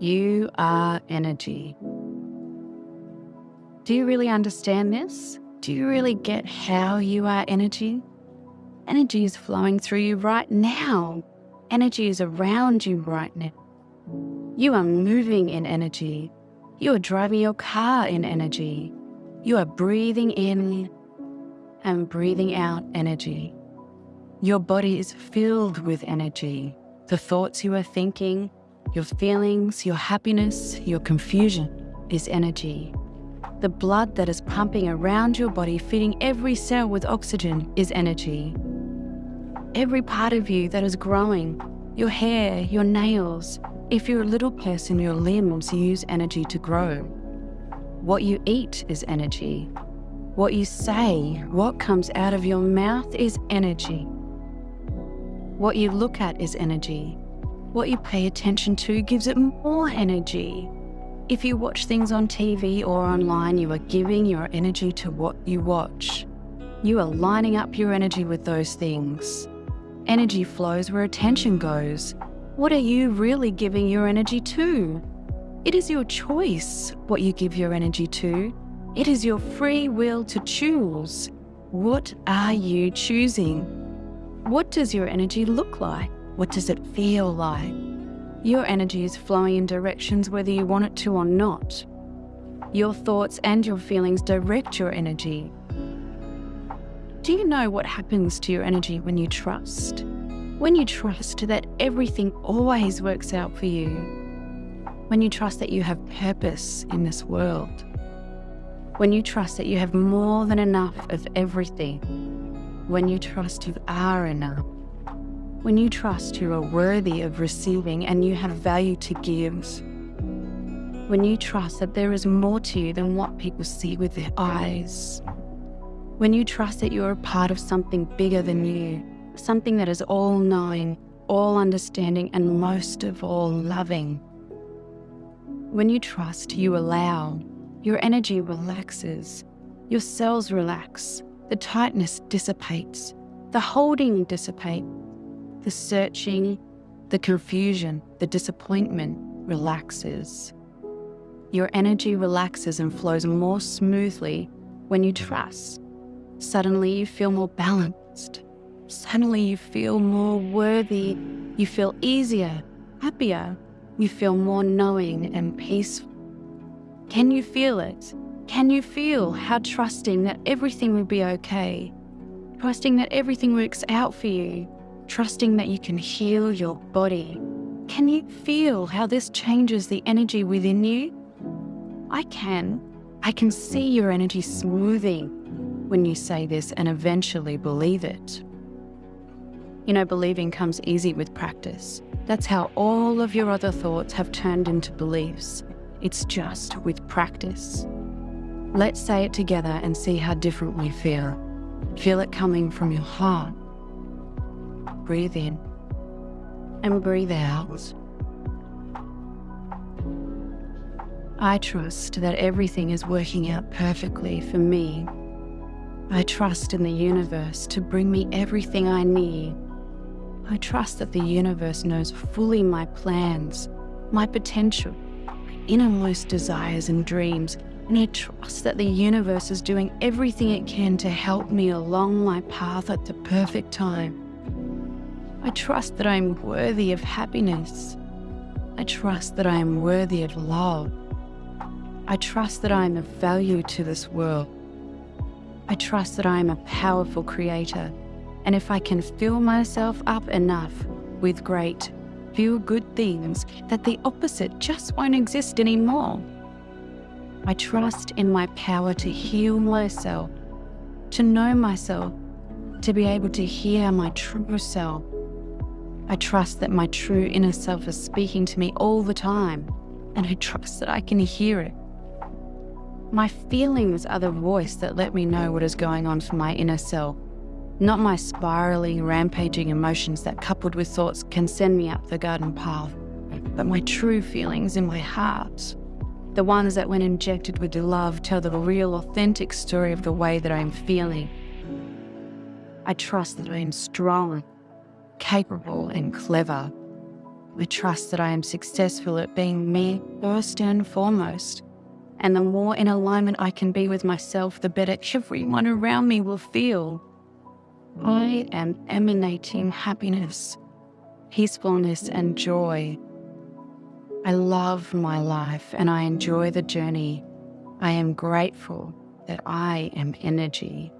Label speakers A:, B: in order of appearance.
A: You are energy. Do you really understand this? Do you really get how you are energy? Energy is flowing through you right now. Energy is around you right now. You are moving in energy. You are driving your car in energy. You are breathing in and breathing out energy. Your body is filled with energy. The thoughts you are thinking, your feelings, your happiness, your confusion is energy. The blood that is pumping around your body, feeding every cell with oxygen, is energy. Every part of you that is growing, your hair, your nails, if you're a little person, your limbs use energy to grow. What you eat is energy. What you say, what comes out of your mouth is energy. What you look at is energy. What you pay attention to gives it more energy. If you watch things on TV or online, you are giving your energy to what you watch. You are lining up your energy with those things. Energy flows where attention goes. What are you really giving your energy to? It is your choice what you give your energy to. It is your free will to choose. What are you choosing? What does your energy look like? What does it feel like? Your energy is flowing in directions whether you want it to or not. Your thoughts and your feelings direct your energy. Do you know what happens to your energy when you trust? When you trust that everything always works out for you. When you trust that you have purpose in this world. When you trust that you have more than enough of everything. When you trust you are enough. When you trust you are worthy of receiving and you have value to give. When you trust that there is more to you than what people see with their eyes. When you trust that you're a part of something bigger than you, something that is all knowing, all understanding, and most of all loving. When you trust, you allow, your energy relaxes, your cells relax, the tightness dissipates, the holding dissipates, the searching, the confusion, the disappointment relaxes. Your energy relaxes and flows more smoothly when you trust. Suddenly you feel more balanced. Suddenly you feel more worthy. You feel easier, happier. You feel more knowing and peaceful. Can you feel it? Can you feel how trusting that everything will be okay? Trusting that everything works out for you trusting that you can heal your body. Can you feel how this changes the energy within you? I can. I can see your energy smoothing when you say this and eventually believe it. You know, believing comes easy with practice. That's how all of your other thoughts have turned into beliefs. It's just with practice. Let's say it together and see how different we feel. Feel it coming from your heart Breathe in and breathe out. I trust that everything is working out perfectly for me. I trust in the universe to bring me everything I need. I trust that the universe knows fully my plans, my potential, my innermost desires and dreams, and I trust that the universe is doing everything it can to help me along my path at the perfect time. I trust that I am worthy of happiness. I trust that I am worthy of love. I trust that I am of value to this world. I trust that I am a powerful creator. And if I can fill myself up enough with great, feel good things, that the opposite just won't exist anymore. I trust in my power to heal myself, to know myself, to be able to hear my true self, I trust that my true inner self is speaking to me all the time, and I trust that I can hear it. My feelings are the voice that let me know what is going on for my inner self, not my spiraling, rampaging emotions that coupled with thoughts can send me up the garden path, but my true feelings in my heart. The ones that when injected with the love tell the real authentic story of the way that I am feeling. I trust that I am strong capable and clever. I trust that I am successful at being me first and foremost. And the more in alignment I can be with myself, the better everyone around me will feel. I am emanating happiness, peacefulness, and joy. I love my life and I enjoy the journey. I am grateful that I am energy.